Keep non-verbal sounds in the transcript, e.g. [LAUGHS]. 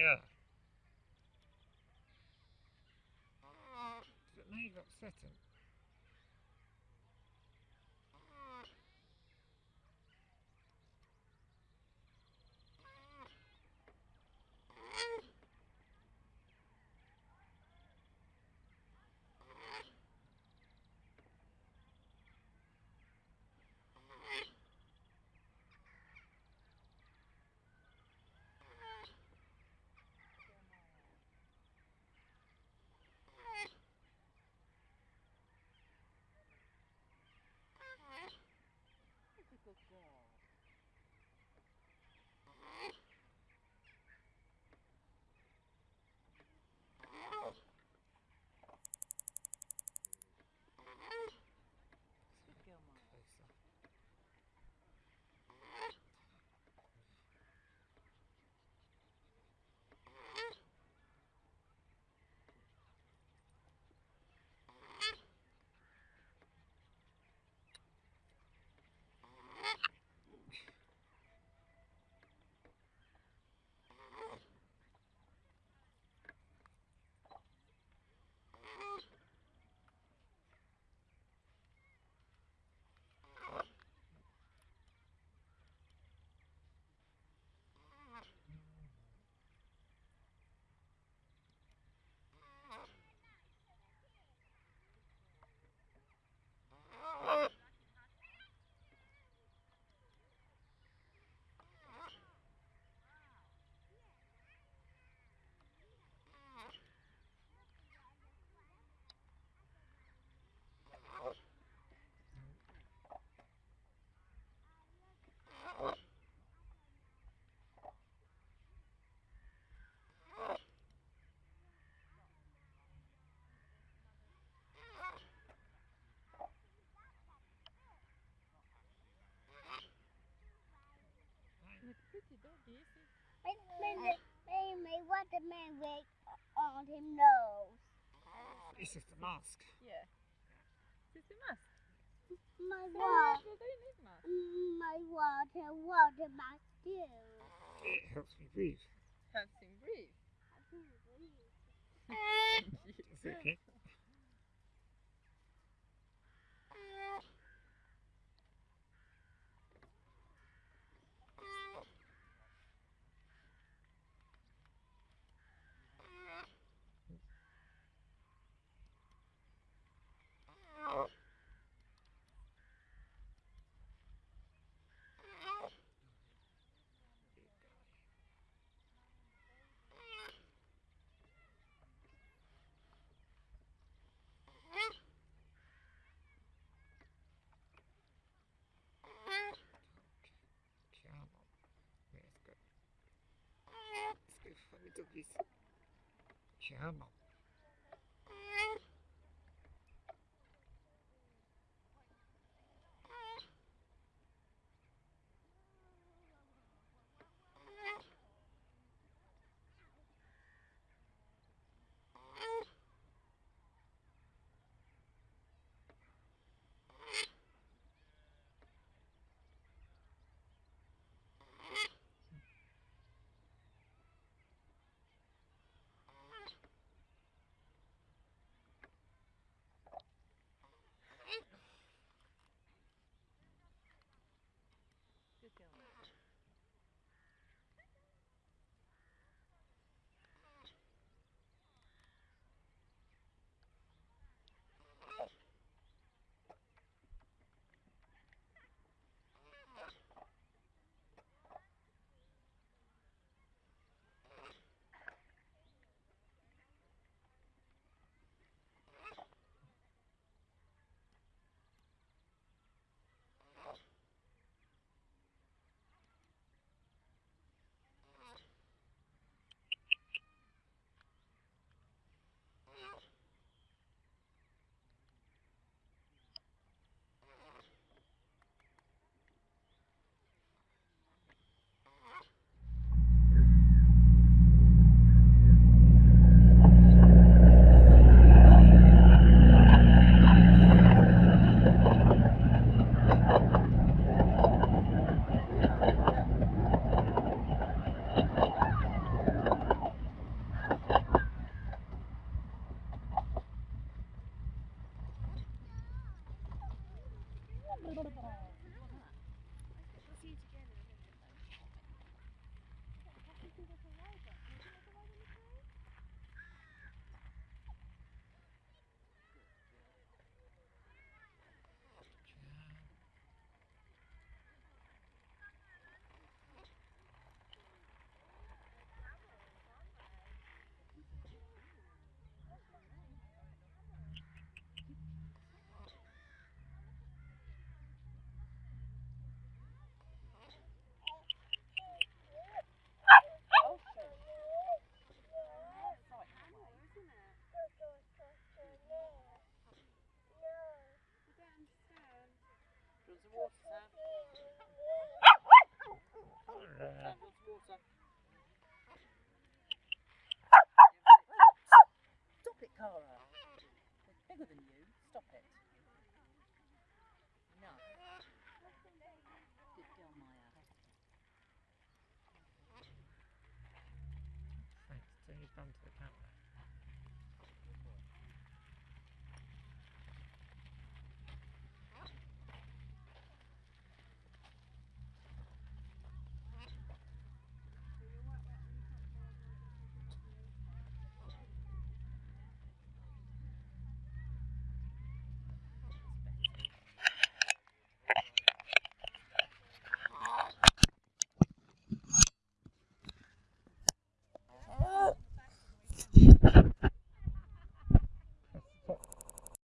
But now you've upset him. Pretty doggy, is he? Maybe, maybe what the man with on his nose. It's just a mask. Yeah. Is this a mask? My Yeah, water, they don't need masks. my water, water mask too. It helps me breathe. Helps him breathe. [LAUGHS] Thank you. It's okay. te amam. ಬರ್ಬೋದು sir she's gone to the camera.